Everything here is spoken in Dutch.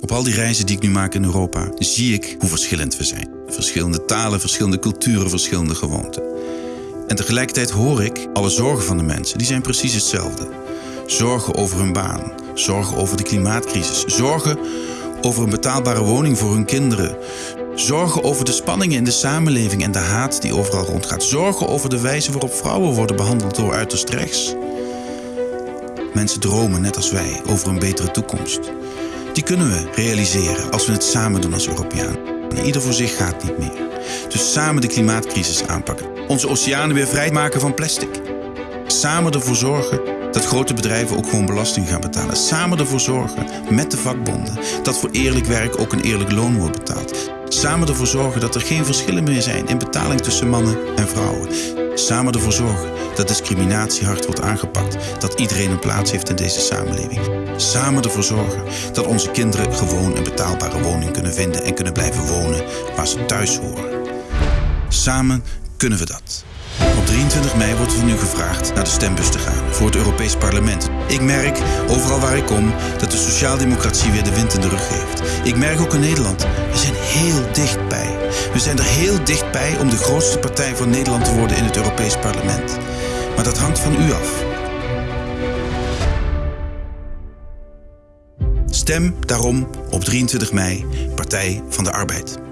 Op al die reizen die ik nu maak in Europa, zie ik hoe verschillend we zijn. Verschillende talen, verschillende culturen, verschillende gewoonten. En tegelijkertijd hoor ik alle zorgen van de mensen, die zijn precies hetzelfde. Zorgen over hun baan, zorgen over de klimaatcrisis, zorgen over een betaalbare woning voor hun kinderen, zorgen over de spanningen in de samenleving en de haat die overal rondgaat, zorgen over de wijze waarop vrouwen worden behandeld door uiterst rechts. Mensen dromen, net als wij, over een betere toekomst. Die kunnen we realiseren als we het samen doen als Europeaan. Ieder voor zich gaat niet meer. Dus samen de klimaatcrisis aanpakken. Onze oceanen weer vrijmaken van plastic. Samen ervoor zorgen dat grote bedrijven ook gewoon belasting gaan betalen. Samen ervoor zorgen, met de vakbonden, dat voor eerlijk werk ook een eerlijk loon wordt betaald. Samen ervoor zorgen dat er geen verschillen meer zijn in betaling tussen mannen en vrouwen. Samen ervoor zorgen dat discriminatie hard wordt aangepakt. Dat iedereen een plaats heeft in deze samenleving. Samen ervoor zorgen dat onze kinderen gewoon een betaalbare woning kunnen vinden en kunnen blijven wonen waar ze thuis horen. Samen kunnen we dat. Op 23 mei wordt er nu gevraagd naar de stembus te gaan voor het Europees Parlement. Ik merk, overal waar ik kom, dat de sociaaldemocratie weer de wind in de rug heeft. Ik merk ook in Nederland, we zijn heel dichtbij. We zijn er heel dichtbij om de grootste partij van Nederland te worden in het Europees Parlement. Maar dat hangt van u af. Stem daarom op 23 mei Partij van de Arbeid.